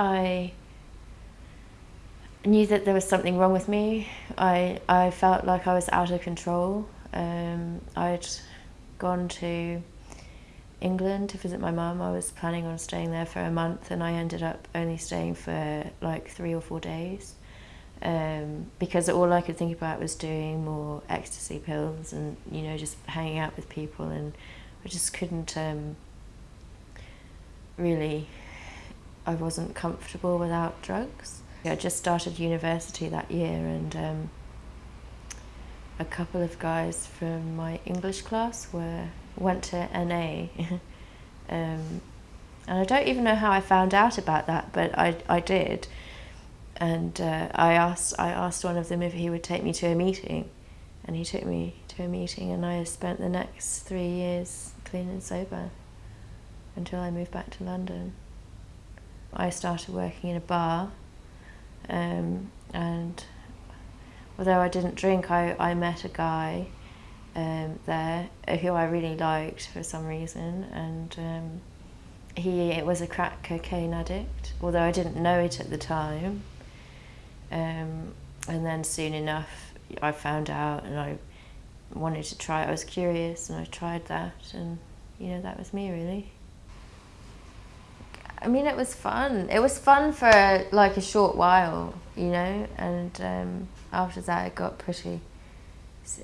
I knew that there was something wrong with me. I, I felt like I was out of control. Um, I'd gone to England to visit my mum. I was planning on staying there for a month and I ended up only staying for like three or four days um, because all I could think about was doing more ecstasy pills and, you know, just hanging out with people and I just couldn't um, really, I wasn't comfortable without drugs. I just started university that year and um, a couple of guys from my English class were went to NA. um, and I don't even know how I found out about that, but I, I did. And uh, I, asked, I asked one of them if he would take me to a meeting. And he took me to a meeting, and I spent the next three years clean and sober until I moved back to London. I started working in a bar um, and although I didn't drink, I, I met a guy um, there who I really liked for some reason and um, he it was a crack cocaine addict, although I didn't know it at the time. Um, and then soon enough I found out and I wanted to try. I was curious and I tried that and you know that was me really. I mean, it was fun. It was fun for like a short while, you know, and um, after that it got pretty,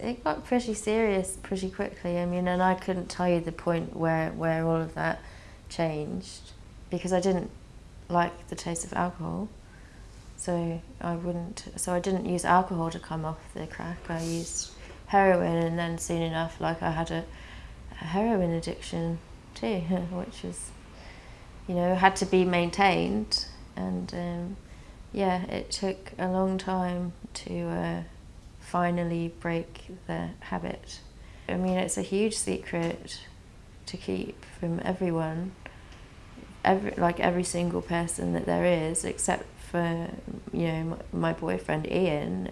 it got pretty serious pretty quickly. I mean, and I couldn't tell you the point where, where all of that changed because I didn't like the taste of alcohol. So I wouldn't, so I didn't use alcohol to come off the crack. I used heroin and then soon enough, like I had a, a heroin addiction too, which was you know, had to be maintained. And um, yeah, it took a long time to uh, finally break the habit. I mean, it's a huge secret to keep from everyone, every, like every single person that there is, except for, you know, my, boyfriend Ian,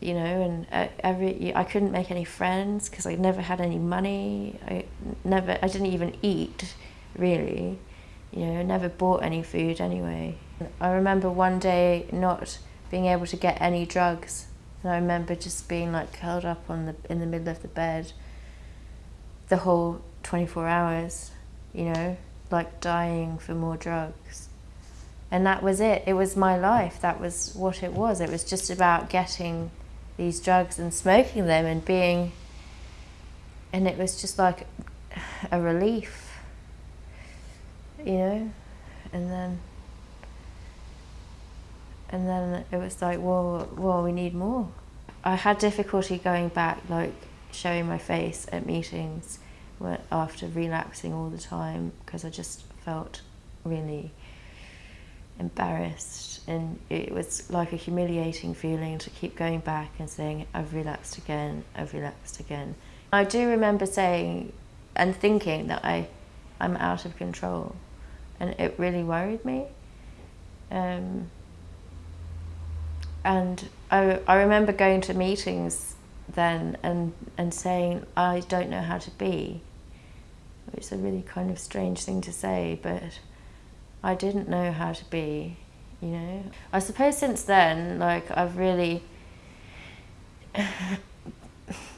you know, and uh, every, I couldn't make any friends because I never had any money. I never, I didn't even eat, really you know, never bought any food anyway. I remember one day not being able to get any drugs. And I remember just being like curled up on the in the middle of the bed the whole 24 hours, you know, like dying for more drugs. And that was it. It was my life. That was what it was. It was just about getting these drugs and smoking them and being and it was just like a relief you know, and then and then it was like, well, well, we need more. I had difficulty going back, like showing my face at meetings after relapsing all the time because I just felt really embarrassed and it was like a humiliating feeling to keep going back and saying I've relapsed again, I've relapsed again. I do remember saying and thinking that I, I'm out of control and it really worried me. Um, and I, I remember going to meetings then and, and saying, I don't know how to be, which is a really kind of strange thing to say, but I didn't know how to be, you know. I suppose since then, like, I've really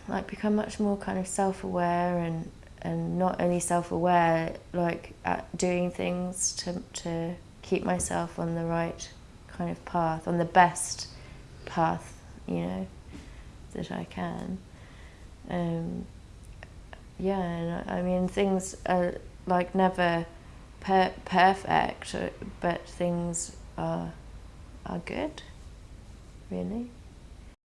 like become much more kind of self-aware and and not only self-aware, like doing things to, to keep myself on the right kind of path, on the best path, you know, that I can. Um, yeah, and I mean, things are like never per perfect, but things are, are good, really.